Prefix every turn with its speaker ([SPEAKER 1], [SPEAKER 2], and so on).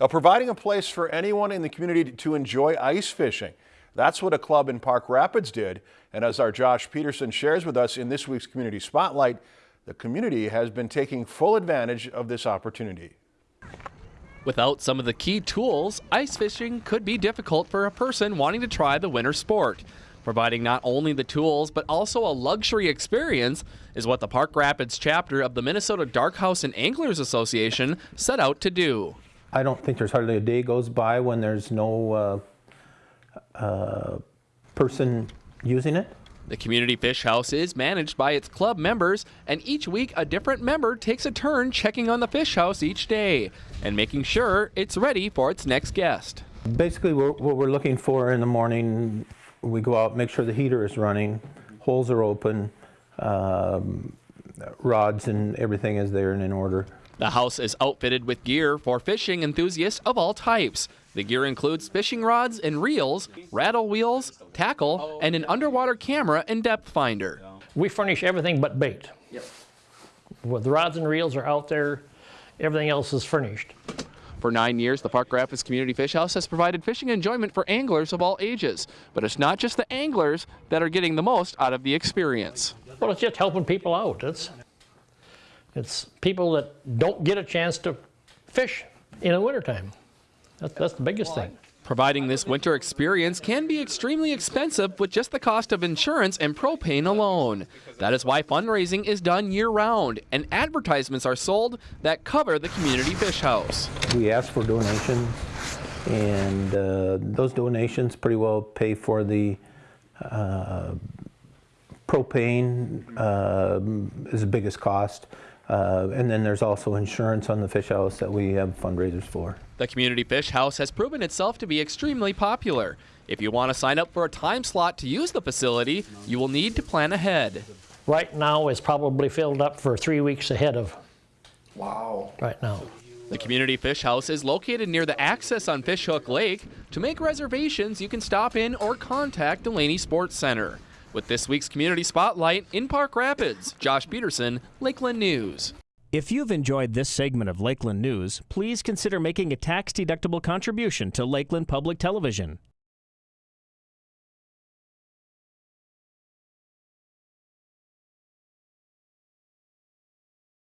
[SPEAKER 1] uh, providing a place for anyone in the community to enjoy ice fishing. That's what a club in Park Rapids did. And as our Josh Peterson shares with us in this week's Community Spotlight, the community has been taking full advantage of this opportunity.
[SPEAKER 2] Without some of the key tools, ice fishing could be difficult for a person wanting to try the winter sport. Providing not only the tools, but also a luxury experience is what the Park Rapids chapter of the Minnesota Dark House and Anglers Association set out to do.
[SPEAKER 3] I don't think there's hardly a day goes by when there's no uh, uh, person using it.
[SPEAKER 2] The community fish house is managed by its club members, and each week a different member takes a turn checking on the fish house each day and making sure it's ready for its next guest.
[SPEAKER 3] Basically, we're, what we're looking for in the morning, we go out, make sure the heater is running, holes are open, um, rods and everything is there and in order.
[SPEAKER 2] The house is outfitted with gear for fishing enthusiasts of all types. The gear includes fishing rods and reels, rattle wheels, tackle, and an underwater camera and depth finder.
[SPEAKER 4] We furnish everything but bait. Yep. Well, the rods and reels are out there. Everything else is furnished.
[SPEAKER 2] For nine years, the Park Rapids Community Fish House has provided fishing enjoyment for anglers of all ages. But it's not just the anglers that are getting the most out of the experience.
[SPEAKER 4] Well, it's just helping people out. It's, it's people that don't get a chance to fish in the wintertime. That's, that's the biggest thing.
[SPEAKER 2] Providing this winter experience can be extremely expensive with just the cost of insurance and propane alone. That is why fundraising is done year round and advertisements are sold that cover the community fish house.
[SPEAKER 3] We ask for donations and uh, those donations pretty well pay for the uh, propane uh, is the biggest cost. Uh, and then there's also insurance on the fish house that we have fundraisers for.
[SPEAKER 2] The Community Fish House has proven itself to be extremely popular. If you want to sign up for a time slot to use the facility, you will need to plan ahead.
[SPEAKER 4] Right now is probably filled up for three weeks ahead of.
[SPEAKER 1] Wow.
[SPEAKER 4] Right now.
[SPEAKER 2] The Community Fish House is located near the access on Fishhook Lake. To make reservations, you can stop in or contact Delaney Sports Center. With this week's Community Spotlight in Park Rapids, Josh Peterson, Lakeland News.
[SPEAKER 5] If you've enjoyed this segment of Lakeland News, please consider making a tax-deductible contribution to Lakeland Public Television.